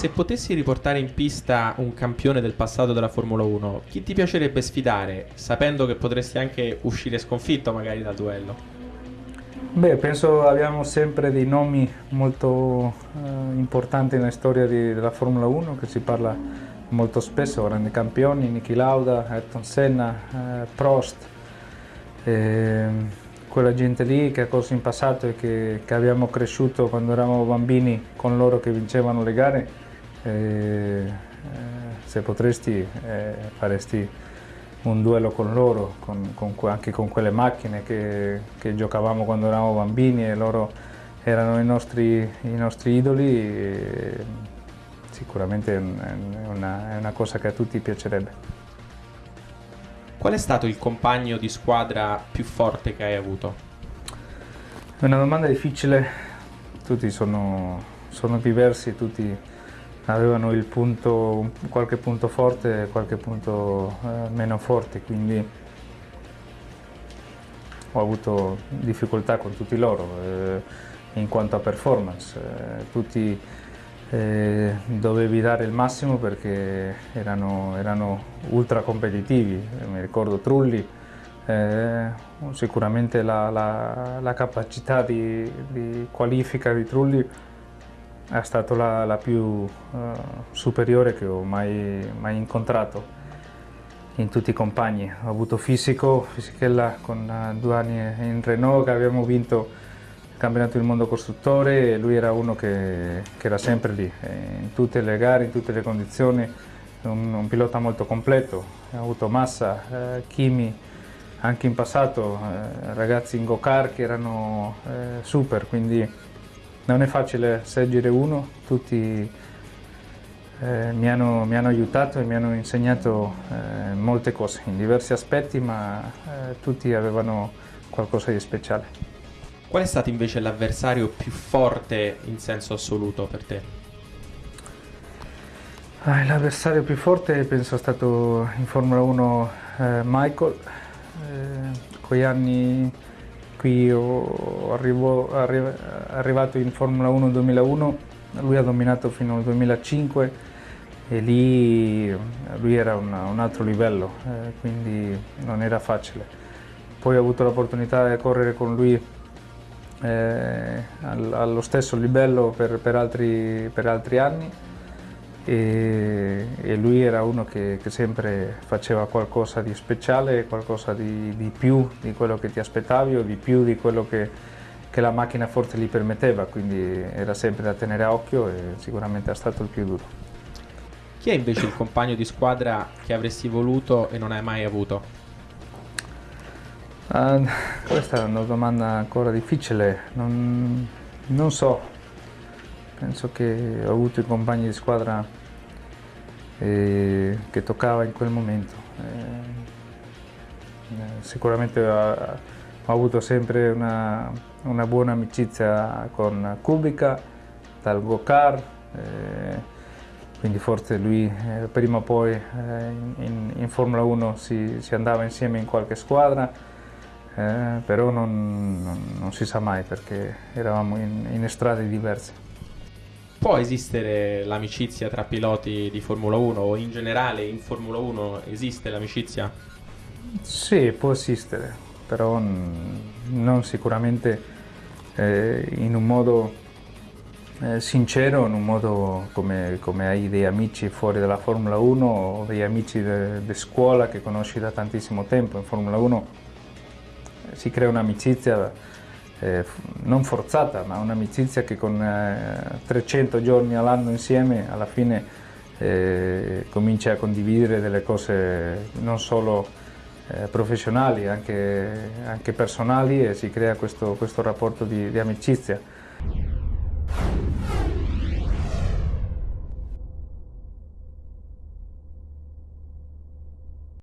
se potessi riportare in pista un campione del passato della Formula 1, chi ti piacerebbe sfidare, sapendo che potresti anche uscire sconfitto magari dal duello? Beh, penso abbiamo sempre dei nomi molto eh, importanti nella storia di, della Formula 1, che si parla molto spesso, grandi campioni, Niki Lauda, Ayrton Senna, eh, Prost, eh, quella gente lì che ha corso in passato e che, che, abbiamo cresciuto quando eravamo bambini con loro che vincevano le gare, eh, se potresti eh, faresti un duello con loro, con, con, anche con quelle macchine che, che, giocavamo quando eravamo bambini e loro erano i nostri, i nostri idoli sicuramente è una, è una cosa che a tutti piacerebbe. Qual è stato il compagno di squadra più forte che hai avuto? È una domanda difficile, tutti sono, sono diversi, tutti avevano punto, qualche punto forte e qualche punto eh, meno forte, quindi ho avuto difficoltà con tutti loro eh, in quanto a performance. Eh, tutti eh, dovevi dare il massimo perché erano, erano ultra competitivi, mi ricordo Trulli, eh, sicuramente la, la, la capacità di, di, qualifica di Trulli è stata la, la più uh, superiore che ho mai, mai, incontrato in tutti i compagni. Ho avuto Fisico, Fisichella con uh, due anni in Renault che abbiamo vinto campionato del mondo costruttore e lui era uno che, che era sempre lì, eh, in tutte le gare, in tutte le condizioni, un, un pilota molto completo, ha avuto Massa, eh, Kimi, anche in passato eh, ragazzi in go-kart che erano eh, super, quindi non è facile seggere uno, tutti eh, mi, hanno, mi, hanno, aiutato e mi hanno insegnato eh, molte cose in diversi aspetti, ma tutti avevano qualcosa di speciale. Qual è stato invece l'avversario più forte in senso assoluto per te? Ah, l'avversario più forte penso è stato in Formula 1 eh, Michael. Eh, con gli anni qui arrivo, arrivo, arrivato in Formula 1 nel 2001, lui ha dominato fino al 2005 e lì lui era una, un altro livello, eh, quindi non era facile. Poi ho avuto l'opportunità di correre con lui eh, allo stesso livello per, per, altri, per altri, anni e, e, lui era uno che, che, sempre faceva qualcosa di speciale, qualcosa di, di, più di quello che ti aspettavi o di più di quello che, che la macchina forse gli permetteva, quindi era sempre da tenere a occhio e sicuramente è stato il più duro. Chi è invece il compagno di squadra che avresti voluto e non hai mai avuto? Uh, questa è una domanda ancora difficile, non, non, so, penso che ho avuto i compagni di squadra eh, che toccava in quel momento. Eh, eh sicuramente ho, ho, avuto sempre una, una, buona amicizia con Kubica, dal Gokar, eh, quindi forse lui eh, prima o poi in, in, Formula 1 si, si andava insieme in qualche squadra eh, però non, non, non, si sa mai perché eravamo in, in strade diverse. Può esistere l'amicizia tra piloti di Formula 1 o in generale in Formula 1 esiste l'amicizia? Sì, può esistere, però non sicuramente eh, in un modo eh, sincero, in un modo come, come, hai dei amici fuori dalla Formula 1 o degli amici di scuola che conosci da tantissimo tempo. In Formula 1 si crea un'amicizia eh, non forzata, ma un'amicizia che con eh, 300 giorni all'anno insieme alla fine eh, comincia a condividere delle cose non solo eh, professionali, anche, anche, personali e si crea questo, questo rapporto di, di amicizia.